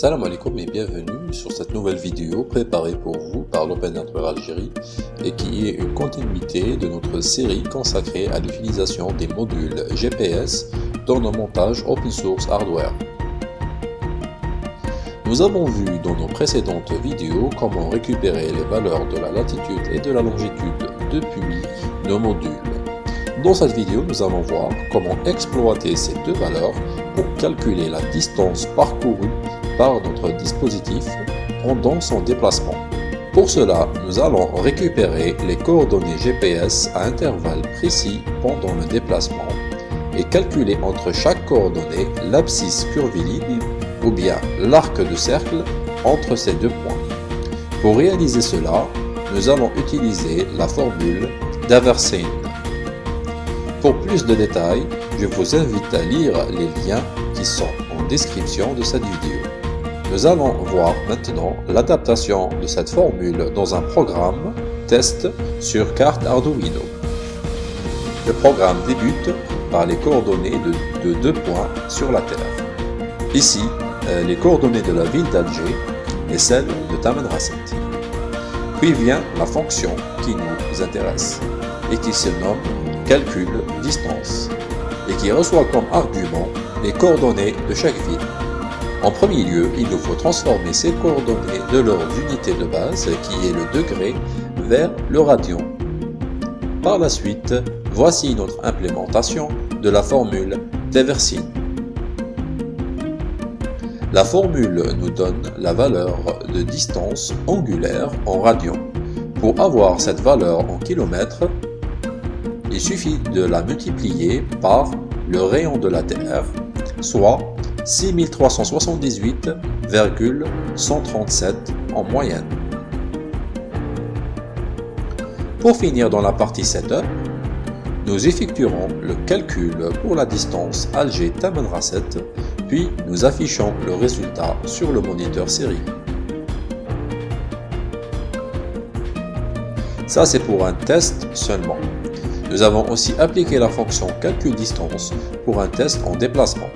Salam alaikum et bienvenue sur cette nouvelle vidéo préparée pour vous par l'Open Network Algérie et qui est une continuité de notre série consacrée à l'utilisation des modules GPS dans nos montages open source hardware. Nous avons vu dans nos précédentes vidéos comment récupérer les valeurs de la latitude et de la longitude depuis nos modules. Dans cette vidéo, nous allons voir comment exploiter ces deux valeurs pour calculer la distance parcourue notre dispositif pendant son déplacement. Pour cela, nous allons récupérer les coordonnées GPS à intervalles précis pendant le déplacement et calculer entre chaque coordonnée l'abscisse curviligne ou bien l'arc de cercle entre ces deux points. Pour réaliser cela, nous allons utiliser la formule d'Aversine. Pour plus de détails, je vous invite à lire les liens qui sont en description de cette vidéo. Nous allons voir maintenant l'adaptation de cette formule dans un programme test sur carte Arduino. Le programme débute par les coordonnées de, deux points sur la Terre. Ici, euh, les coordonnées de la ville d'Alger et celles de Tamanrasset. Puis vient la fonction qui nous intéresse et qui se nomme calcul distance et qui reçoit comme argument les coordonnées de chaque ville. En premier lieu, il nous faut transformer ces coordonnées de leur unité de base, qui est le degré, vers le radian. Par la suite, voici notre implémentation de la formule d'Eversine. La formule nous donne la valeur de distance angulaire en radians. Pour avoir cette valeur en kilomètres, il suffit de la multiplier par le rayon de la Terre, soit 6378,137 en moyenne. Pour finir dans la partie Setup, nous effectuerons le calcul pour la distance Alger-Tamanrasset, puis nous affichons le résultat sur le moniteur série. Ça c'est pour un test seulement. Nous avons aussi appliqué la fonction calcul distance pour un test en déplacement.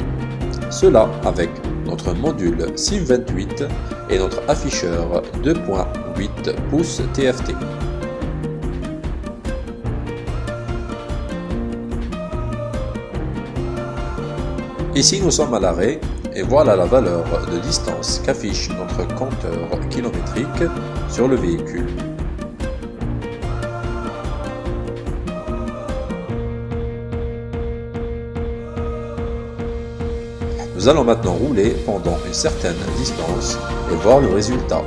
Cela avec notre module SIM28 et notre afficheur 2.8 pouces TFT. Ici nous sommes à l'arrêt et voilà la valeur de distance qu'affiche notre compteur kilométrique sur le véhicule. Nous allons maintenant rouler pendant une certaine distance et voir le résultat.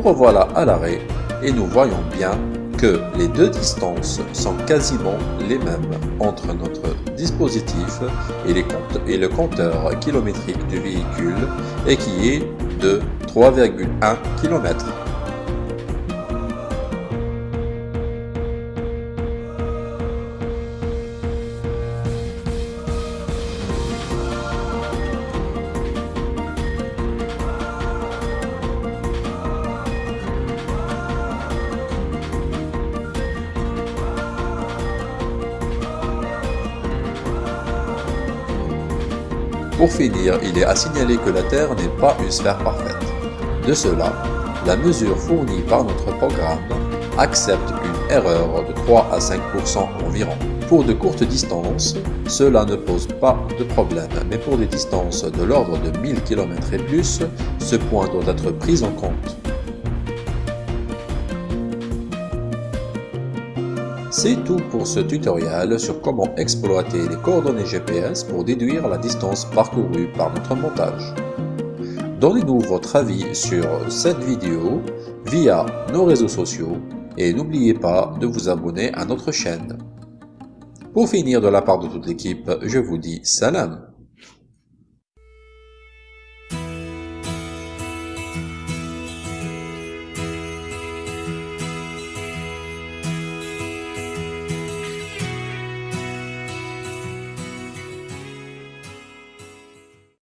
Nous revoilà à l'arrêt et nous voyons bien que les deux distances sont quasiment les mêmes entre notre dispositif et, et le compteur kilométrique du véhicule et qui est de 3,1 km. Pour finir, il est à signaler que la Terre n'est pas une sphère parfaite. De cela, la mesure fournie par notre programme accepte une erreur de 3 à 5% environ. Pour de courtes distances, cela ne pose pas de problème, mais pour des distances de l'ordre de 1000 km et plus, ce point doit être pris en compte. C'est tout pour ce tutoriel sur comment exploiter les coordonnées GPS pour déduire la distance parcourue par notre montage. Donnez-nous votre avis sur cette vidéo via nos réseaux sociaux et n'oubliez pas de vous abonner à notre chaîne. Pour finir de la part de toute l'équipe, je vous dis salam